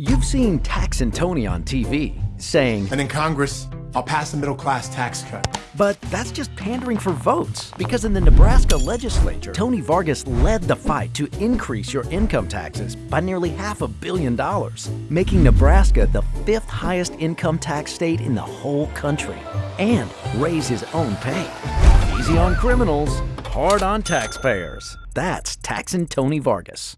You've seen Taxin' Tony on TV saying, And in Congress, I'll pass a middle class tax cut. but that's just pandering for votes. Because in the Nebraska legislature, Tony Vargas led the fight to increase your income taxes by nearly half a billion dollars, making Nebraska the fifth highest income tax state in the whole country, and raise his own pay. Easy on criminals, hard on taxpayers. That's Taxin' Tony Vargas.